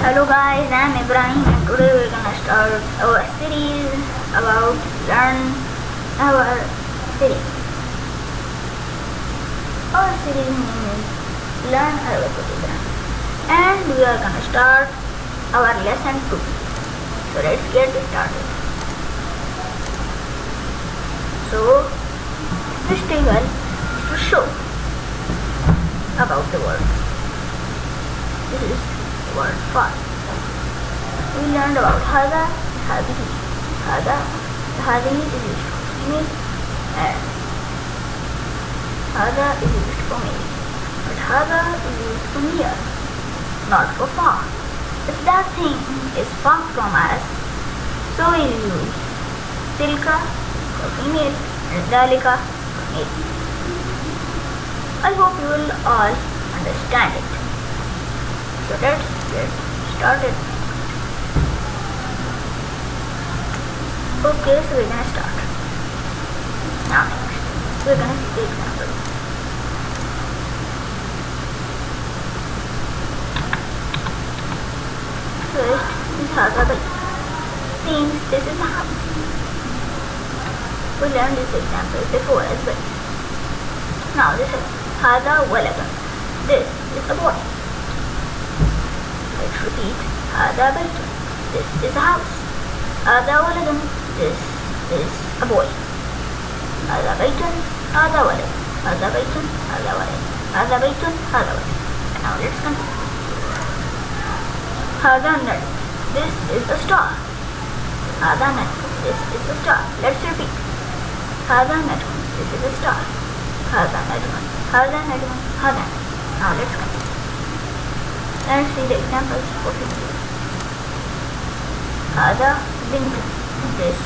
Hello guys, I'm Ibrahim and today we're gonna start our series about learn our series. Our series name is Learn Arabic Ibrahim and we are gonna start our lesson 2. So let's get started. So this table is to show about the word. This is word fun, We learned about hada, hadihi, hada, hadihi is used for me and hada is used for me. But hada is used for me, not for far. If that thing is far from us, so we use Tilka for female and dalika for male. I hope you will all understand it. So let's started. Okay, so we're gonna start. Now next, we're gonna see the example. First is Haga Bay. Means this is house. We learned this example before as well. Now this is Hada Walad. This is a boy Let's repeat. هذا بيت. This is a house. هذا ولد. This is a boy. هذا بيت. هذا ولد. هذا بيت. هذا ولد. هذا بيت. هذا ولد. Now let's continue. هذا نجم. This is a star. هذا نجم. This is a star. Let's repeat. هذا نجم. This is a star. هذا نجم. هذا نجم. هذا نجم. Now let's continue. Let's see the examples for pictures. هذا بنت. This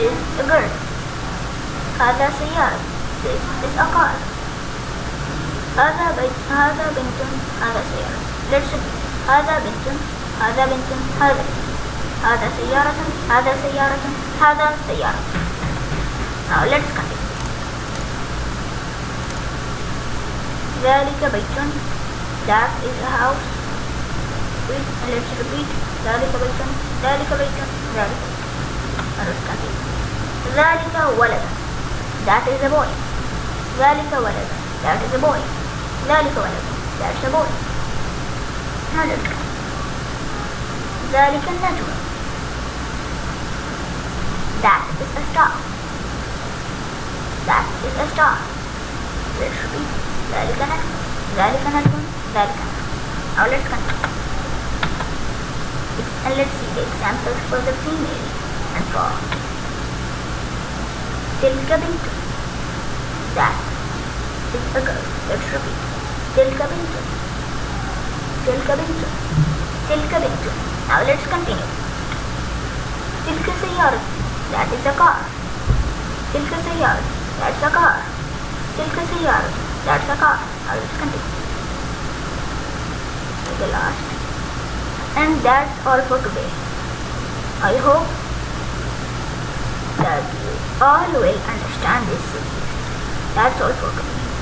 is a girl. هذا سيارة. This is a car. هذا بيت. هذا بنت. هذا سيارة. Let's repeat. هذا بنت. هذا بنت. هذا بنت. هذا سيارة. هذا سيارة. هذا سيارة. Now let's continue. ذلك بيت that is a house with let's repeat ذلك بيت ذلك بيت ذلك let's continue ذلك ولد that is a boy ذلك ولد that is a boy ذلك ولد that's a boy now let's continue ذلك النجم that is a star that is a star let's repeat ذلك نجم ذلك نجم ذلك نجم let's continue, And let's see the examples for the female and for till coming to That is a girl. Let's repeat. till coming to Now let's continue. Tilka Sayyar. That is a car. Tilka Sayyar. That's a car. Tilka Sayyar. That's a car. Now let's continue the last. And that's all for today. I hope that you all will understand this. Series that's all for today